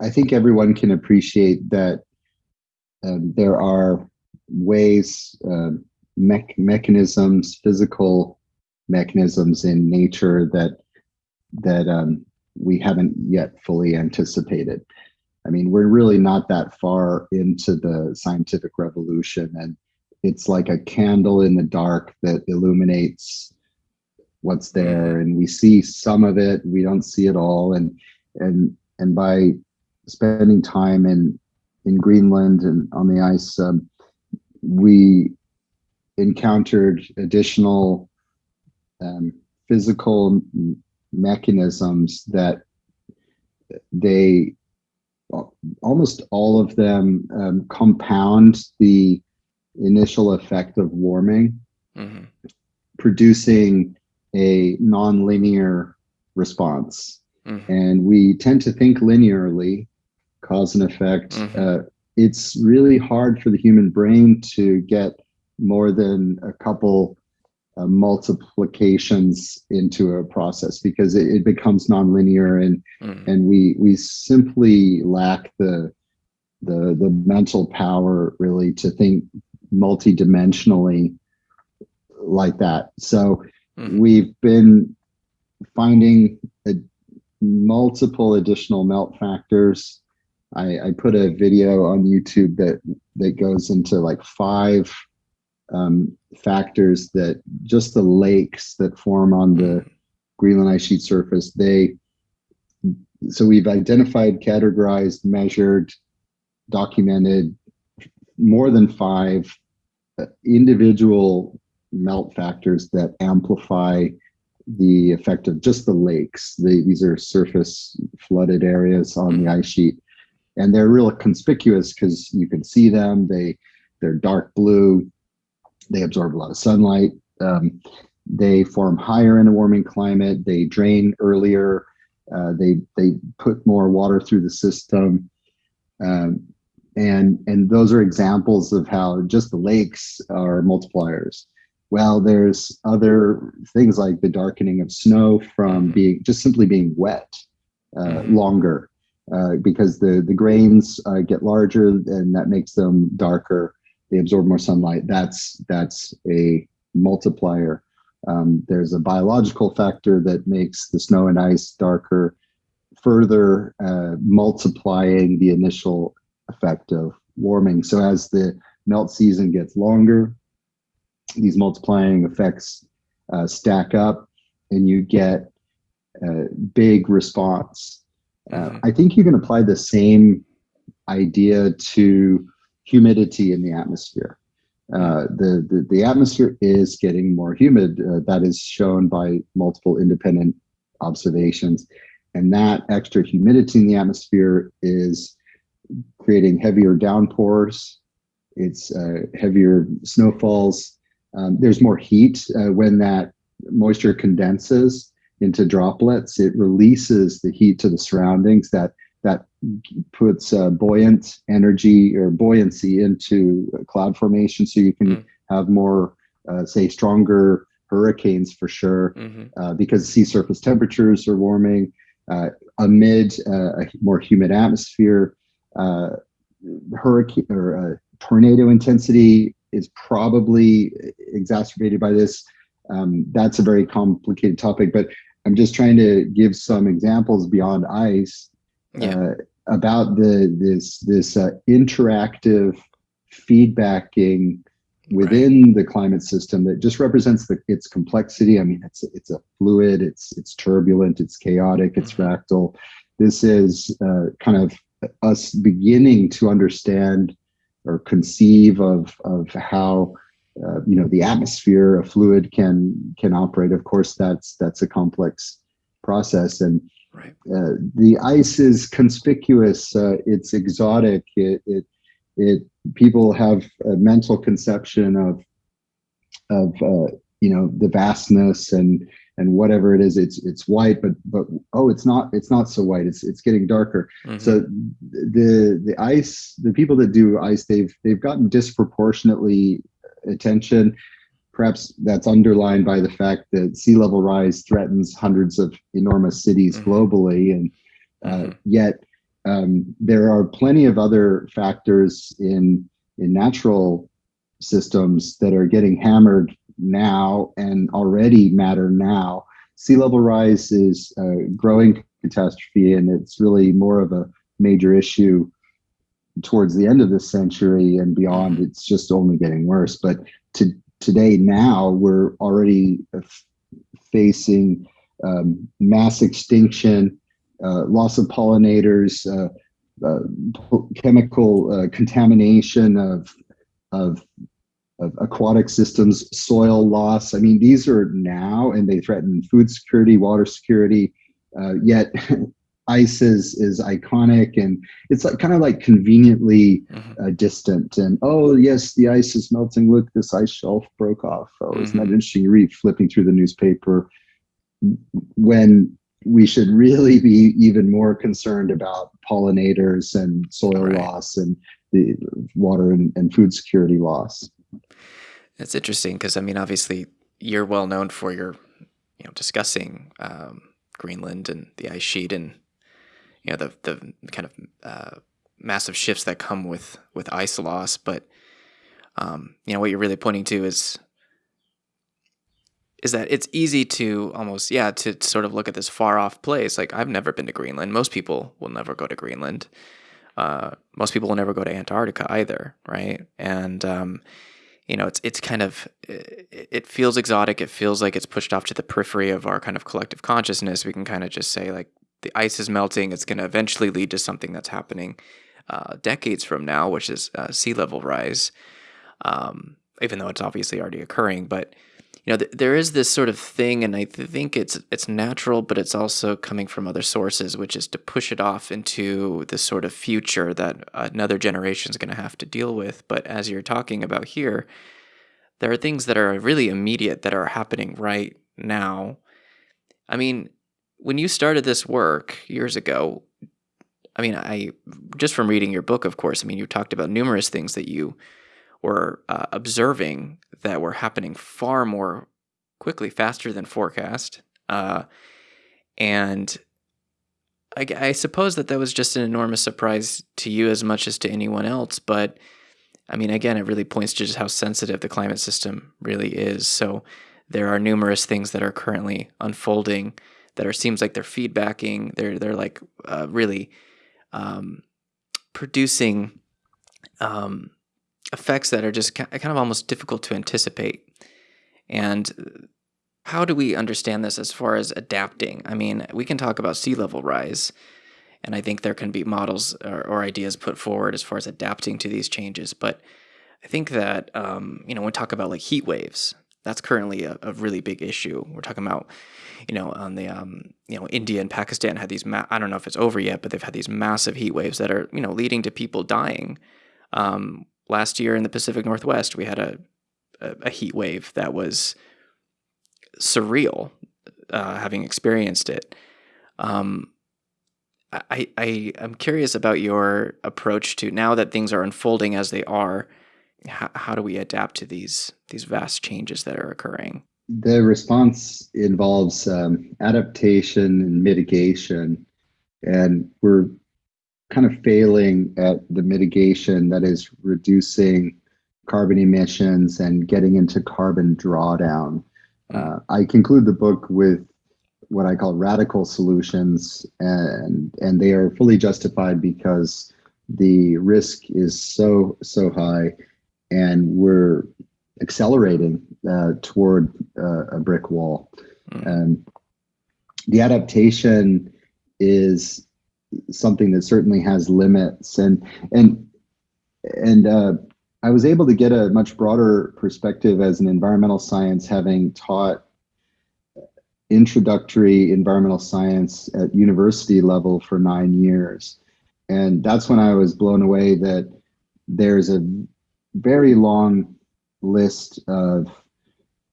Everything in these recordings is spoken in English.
I think everyone can appreciate that um, there are ways, uh, me mechanisms, physical mechanisms in nature that that um, we haven't yet fully anticipated. I mean, we're really not that far into the scientific revolution, and it's like a candle in the dark that illuminates what's there, and we see some of it. We don't see it all, and and and by spending time in in Greenland and on the ice, um, we encountered additional um, physical mechanisms that they almost all of them um, compound the initial effect of warming, mm -hmm. producing a nonlinear response. Mm -hmm. And we tend to think linearly, cause and effect. Mm -hmm. uh, it's really hard for the human brain to get more than a couple uh, multiplications into a process because it, it becomes nonlinear and mm. and we we simply lack the the the mental power really to think multidimensionally like that. So mm. we've been finding a, multiple additional melt factors. I, I put a video on YouTube that that goes into like five um, factors that just the lakes that form on the mm. Greenland ice sheet surface, they, so we've identified, categorized, measured, documented more than five uh, individual melt factors that amplify the effect of just the lakes. The, these are surface flooded areas on the mm. ice sheet. And they're real conspicuous because you can see them. They, they're dark blue they absorb a lot of sunlight. Um, they form higher in a warming climate. They drain earlier. Uh, they they put more water through the system, um, and and those are examples of how just the lakes are multipliers. Well, there's other things like the darkening of snow from mm-hmm. being just simply being wet uh, mm-hmm. longer, uh, because the the grains uh, get larger and that makes them darker they absorb more sunlight. That's that's a multiplier. Um, there's a biological factor that makes the snow and ice darker, further uh, multiplying the initial effect of warming. So as the melt season gets longer, these multiplying effects uh, stack up and you get a big response. Uh, mm-hmm. I think you can apply the same idea to humidity in the atmosphere. Uh, the, the, the atmosphere is getting more humid. Uh, that is shown by multiple independent observations. And that extra humidity in the atmosphere is creating heavier downpours. It's uh, heavier snowfalls. Um, there's more heat uh, when that moisture condenses into droplets. It releases the heat to the surroundings that that puts uh, buoyant energy or buoyancy into cloud formation so you can mm. have more uh, say stronger hurricanes for sure mm -hmm. uh, because sea surface temperatures are warming uh, amid uh, a more humid atmosphere uh, hurricane or tornado intensity is probably exacerbated by this um, that's a very complicated topic but i'm just trying to give some examples beyond ice yeah. uh, about the this this uh, interactive feedbacking within right. the climate system that just represents the, its complexity. I mean, it's it's a fluid, it's it's turbulent, it's chaotic, it's mm -hmm. fractal. This is uh, kind of us beginning to understand or conceive of of how uh, you know the atmosphere, a fluid can can operate. Of course, that's that's a complex process, and Right. Uh, the ice is conspicuous. Uh, it's exotic. It, it, it, people have a mental conception of, of, uh, you know, the vastness and, and whatever it is, it's, it's white, but, but, oh, it's not, it's not so white. It's, it's getting darker. Mm -hmm. So the, the ice, the people that do ice, they've, they've gotten disproportionately attention Perhaps that's underlined by the fact that sea level rise threatens hundreds of enormous cities mm -hmm. globally, and uh, mm -hmm. yet um, there are plenty of other factors in in natural systems that are getting hammered now and already matter now. Sea level rise is a growing catastrophe, and it's really more of a major issue towards the end of this century and beyond. It's just only getting worse. But to, today, now, we're already facing um, mass extinction, uh, loss of pollinators, uh, uh, chemical uh, contamination of, of, of aquatic systems, soil loss. I mean, these are now, and they threaten food security, water security. Uh, yet ice is is iconic and it's like kind of like conveniently mm-hmm. uh, distant and oh yes the ice is melting look this ice shelf broke off oh mm-hmm. isn't that mm-hmm. interesting you read flipping through the newspaper when we should really be even more concerned about pollinators and soil right. loss and the water and, and food security loss it's interesting because i mean obviously you're well known for your you know discussing um, greenland and the ice sheet and you know the the kind of uh, massive shifts that come with with ice loss. But um, you know what you're really pointing to is is that it's easy to almost yeah to sort of look at this far off place. Like I've never been to Greenland. Most people will never go to Greenland. Uh, most people will never go to Antarctica either, right? And um, you know, it's it's kind of it feels exotic. It feels like it's pushed off to the periphery of our kind of collective consciousness. We can kind of just say like, the ice is melting. It's going to eventually lead to something that's happening uh, decades from now, which is uh, sea level rise, um, even though it's obviously already occurring. But you know, th- there is this sort of thing, and I th- think it's it's natural, but it's also coming from other sources, which is to push it off into this sort of future that another generation is going to have to deal with. But as you're talking about here, there are things that are really immediate that are happening right now. I mean, when you started this work years ago, I mean, I just from reading your book, of course, I mean, you talked about numerous things that you were uh, observing that were happening far more quickly, faster than forecast. Uh, and I, I, suppose that that was just an enormous surprise to you as much as to anyone else. But I mean, again, it really points to just how sensitive the climate system really is. So there are numerous things that are currently unfolding that are seems like they're feedbacking. They're they're like uh, really um, producing um, effects that are just kind of almost difficult to anticipate. And how do we understand this as far as adapting? I mean, we can talk about sea level rise, and I think there can be models or, or ideas put forward as far as adapting to these changes. But I think that um, you know when we talk about like heat waves, that's currently a, a, really big issue. We're talking about, you know, on the, um, you know, India and Pakistan had these, I don't know if it's over yet, but they've had these massive heat waves that are, you know, leading to people dying. Um, last year in the Pacific Northwest, we had a, a, a heat wave that was surreal, uh, having experienced it. Um, I, I, I'm curious about your approach to now that things are unfolding as they are how, how do we adapt to these these vast changes that are occurring? The response involves um, adaptation and mitigation, and we're kind of failing at the mitigation that is reducing carbon emissions and getting into carbon drawdown. Hmm. Uh, I conclude the book with what I call radical solutions, and and they are fully justified because the risk is so so high and we're accelerating uh, toward uh, a brick wall. Mm. And the adaptation is something that certainly has limits, and and and uh, I was able to get a much broader perspective as an environmental science, having taught introductory environmental science at university level for nine years. And that's when I was blown away that there's a very long list of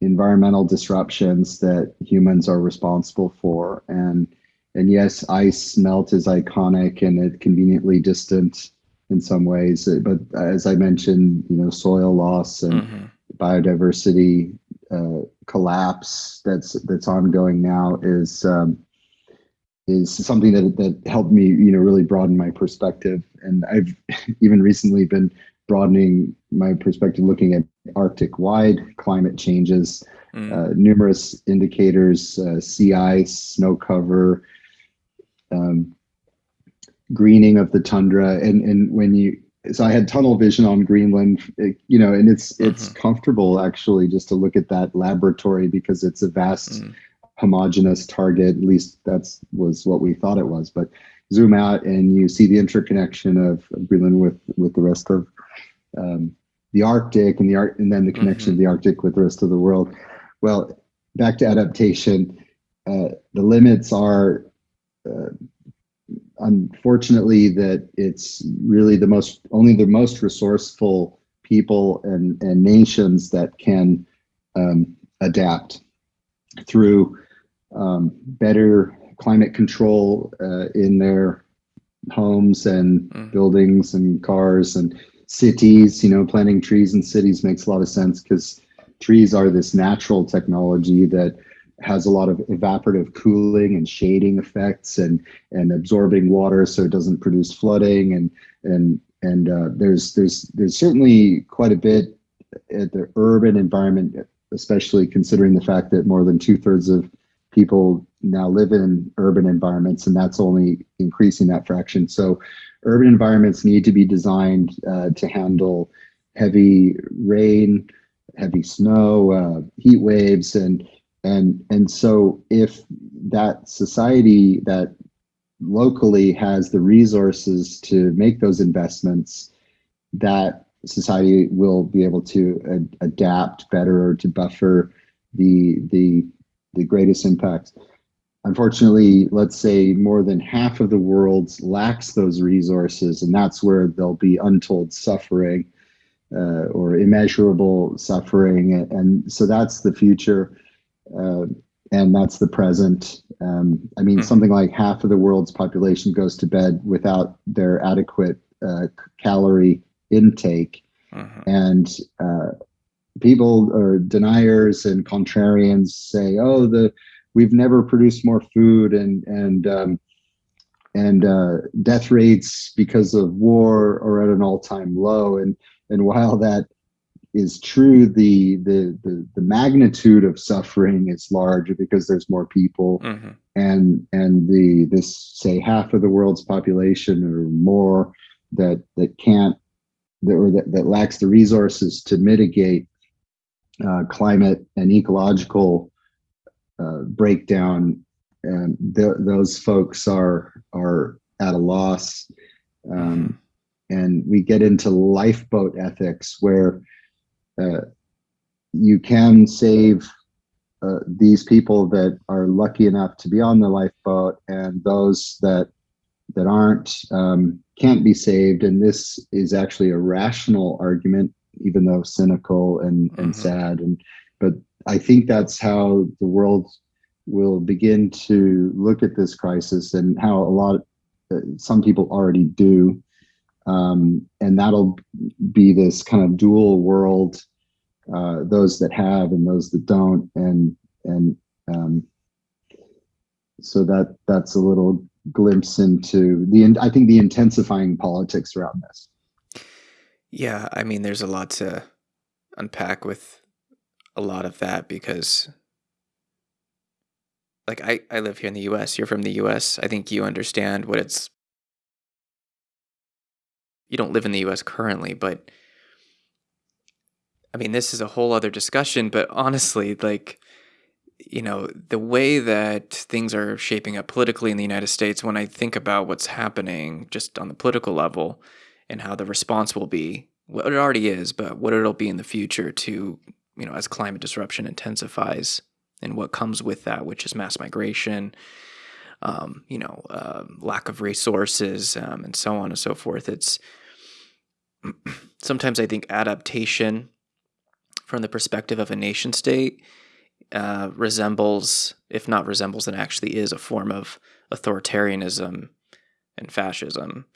environmental disruptions that humans are responsible for. And and yes, ice melt is iconic and it conveniently distant in some ways. But as I mentioned, you know, soil loss and mm-hmm. biodiversity uh, collapse that's that's ongoing now is um, is something that that helped me, you know, really broaden my perspective. And I've even recently been broadening my perspective, looking at Arctic-wide climate changes, mm. uh, numerous indicators, uh, sea ice, snow cover, um, greening of the tundra, and and when you so I had tunnel vision on Greenland, you know, and it's it's mm-hmm. comfortable actually just to look at that laboratory because it's a vast mm homogeneous target. At least that's was what we thought it was. But zoom out and you see the interconnection of, Greenland with with the rest of um, the Arctic and the art, and then the connection mm-hmm. of the Arctic with the rest of the world. Well, back to adaptation. Uh, the limits are uh, unfortunately that it's really the most only the most resourceful people and and nations that can um, adapt through um, better climate control uh, in their homes and mm. buildings and cars and cities. You know, planting trees in cities makes a lot of sense because trees are this natural technology that has a lot of evaporative cooling and shading effects and and absorbing water so it doesn't produce flooding and and and uh, there's there's there's certainly quite a bit at the urban environment especially considering the fact that more than two-thirds of people now live in urban environments, and that's only increasing that fraction. So urban environments need to be designed uh, to handle heavy rain, heavy snow, uh, heat waves, and and and so if that society that locally has the resources to make those investments, that society will be able to ad- adapt better or to buffer the the the greatest impacts. Unfortunately, let's say more than half of the world lacks those resources, and that's where there'll be untold suffering uh, or immeasurable suffering. And so that's the future, uh, and that's the present. Um, I mean, mm-hmm. something like half of the world's population goes to bed without their adequate uh, calorie intake. Mm-hmm. And uh, people or deniers and contrarians say, "Oh, the we've never produced more food and and um, and uh, death rates because of war are at an all-time low." And and while that is true, the the the, the magnitude of suffering is larger because there's more people, mm-hmm. and and the this say half of the world's population or more that that can't that, or that, that lacks the resources to mitigate uh, climate and ecological uh, breakdown, and th- those folks are are at a loss. Um, and we get into lifeboat ethics where uh, you can save uh, these people that are lucky enough to be on the lifeboat and those that that aren't um, can't be saved and this is actually a rational argument even though cynical and, and mm-hmm. sad. And but I think that's how the world will begin to look at this crisis and how a lot of, uh, some people already do. Um, and that'll be this kind of dual world, uh, those that have and those that don't. And, and, um, so that that's a little glimpse into the, I think the intensifying politics around this. Yeah, I mean, there's a lot to unpack with a lot of that because, like, I, I live here in the US. You're from the US. I think you understand what it's. You don't live in the US currently, but I mean, this is a whole other discussion. But honestly, like, you know, the way that things are shaping up politically in the United States, when I think about what's happening just on the political level, and how the response will be what it already is, but what it'll be in the future to, you know, as climate disruption intensifies and what comes with that, which is mass migration, um, you know, uh, lack of resources, um, and so on and so forth. It's sometimes I think adaptation from the perspective of a nation state uh, resembles, if not resembles, then actually is a form of authoritarianism and fascism.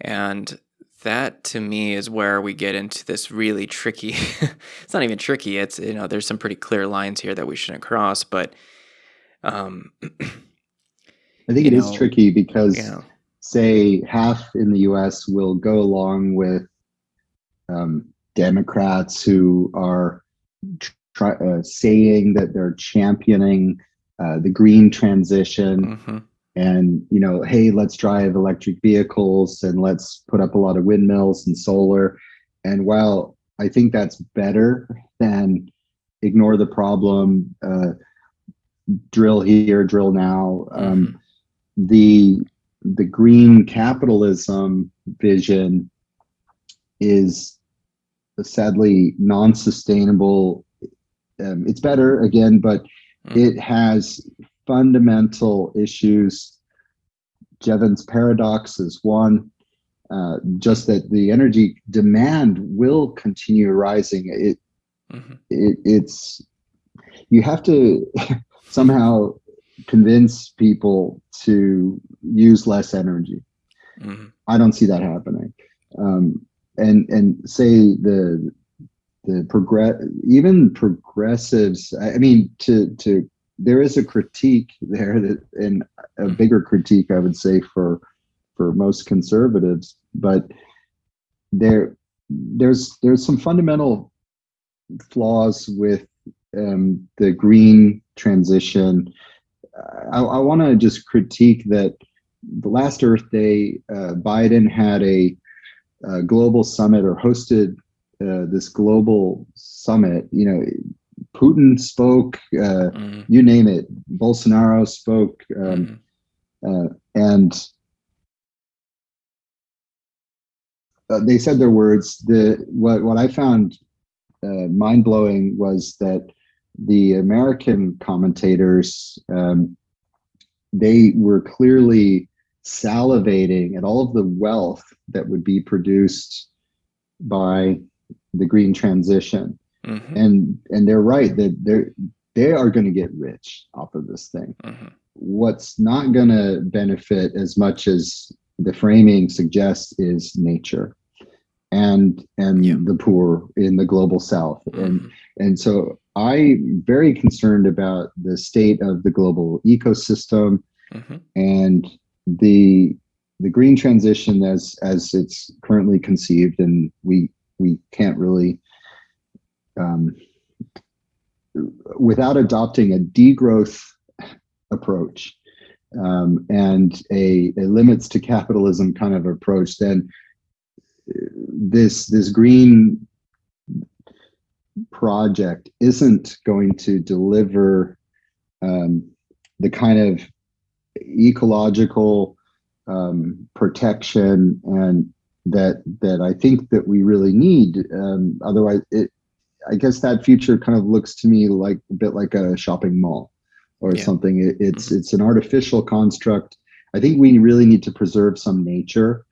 And that to me is where we get into this really tricky it's not even tricky it's you know there's some pretty clear lines here that we shouldn't cross but um I think it is know, tricky because, you know, say, half in the U.S. will go along with um, Democrats who are try, uh, saying that they're championing uh, the green transition hmm and you know hey let's drive electric vehicles and let's put up a lot of windmills and solar. And while i think that's better than ignore the problem uh, drill here drill now um, hmm the the green capitalism vision is sadly non-sustainable. Um, it's better again but hmm it has fundamental issues. Jevons paradox is one. Uh, just that the energy demand will continue rising. It, hmm it it's you have to somehow convince people to use less energy. hmm I don't see that happening. Um, and and say the the progress even progressives. I I mean to to there is a critique there that and a Mhm. bigger critique I would say for for most conservatives, but there there's there's some fundamental flaws with um, the green transition. I, I want to just critique that the last Earth Day, uh, Biden had a, a global summit or hosted uh, this global summit. You know, Putin spoke, uh, hmm you name it. Bolsonaro spoke, um, hmm uh, and uh, they said their words. The what what I found uh, mind blowing was that the American commentators um, they were clearly salivating at all of the wealth that would be produced by the green transition hmm and and they're right that they're they are going to get rich off of this thing. Hmm what's not going to benefit as much as the framing suggests is nature and and Yeah. the poor in the global south. And hmm and so i'm very concerned about the state of the global ecosystem hmm and the the green transition as as it's currently conceived and we we can't really um, without adopting a degrowth approach um, and a, a limits to capitalism kind of approach, then this this green project isn't going to deliver um, the kind of ecological um, protection and that that I think that we really need. Um, otherwise, it I guess that future kind of looks to me like a bit like a shopping mall or Yeah. something. It, it's it's an artificial construct. I think we really need to preserve some nature,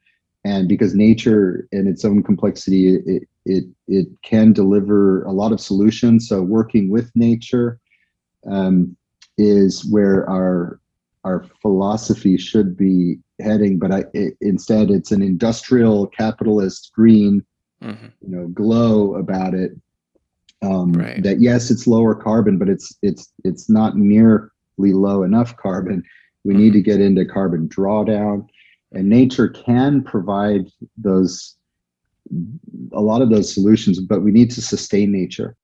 and because nature in its own complexity, it it it can deliver a lot of solutions. So working with nature um, is where our our philosophy should be heading. But I, it, instead, it's an industrial capitalist green hmm you know glow about it um Right. that yes it's lower carbon but it's it's it's not nearly low enough carbon. We need to get into carbon drawdown and nature can provide those a lot of those solutions but we need to sustain nature